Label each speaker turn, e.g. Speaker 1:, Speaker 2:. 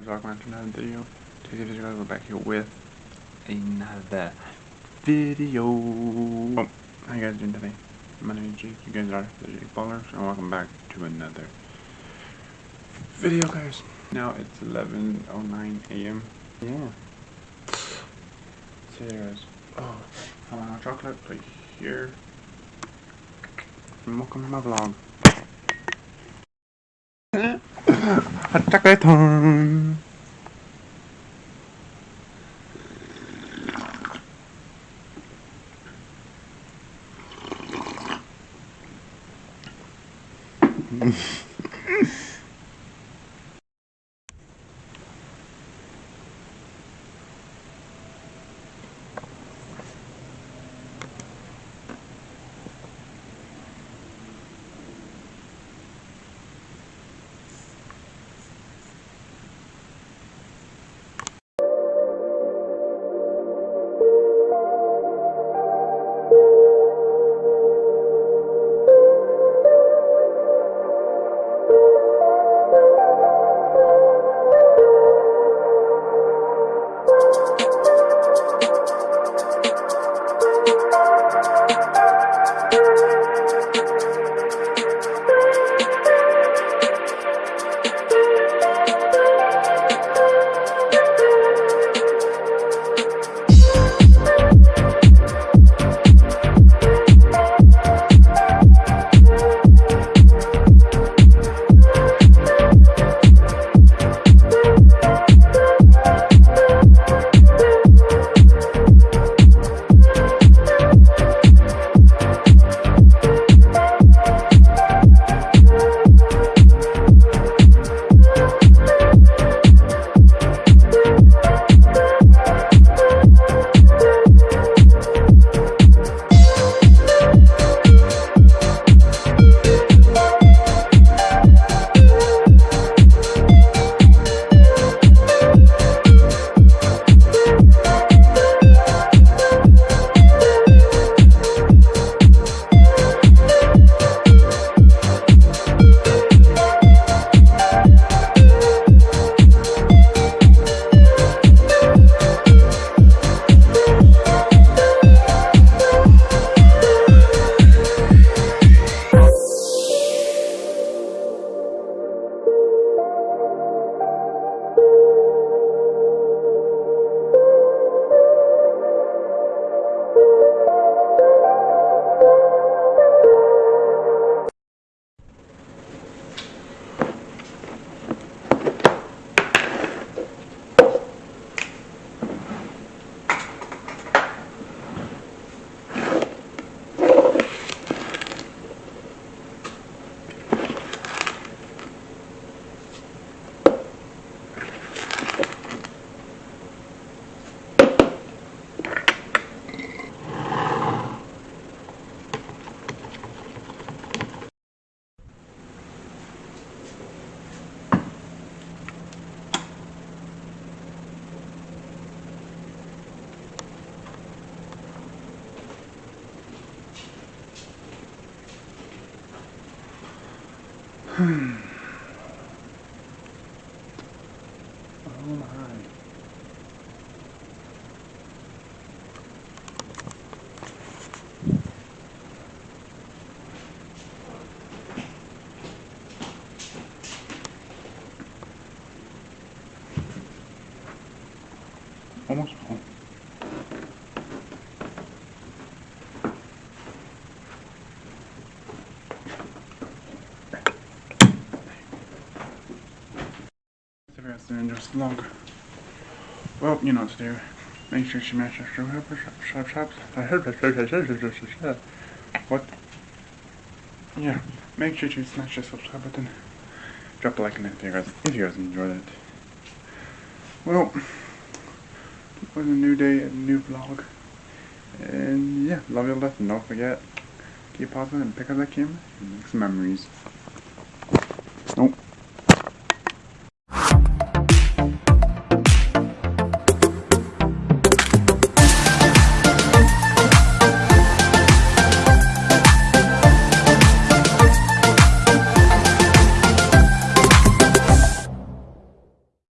Speaker 1: guys, welcome back to another video. Today's video guys, we're back here with another video. Oh, how you guys doing today? My name is Jake, you guys are the Jake Paulers, and welcome back to another video guys. Now it's 11.09 a.m. Yeah. So yeah guys, oh, I want chocolate right here. And welcome to my vlog. chocolate time. Hmm. Oh of the vlog. Well, you know what to do. Make sure you smash that shop, shop, What? Yeah. Make sure you smash the subscribe button. Drop a like on it if you guys, if you guys enjoyed it. Well, it was a new day, a new vlog. And yeah, love you left. And don't forget, keep positive and pick up that camera and make some memories. Nope.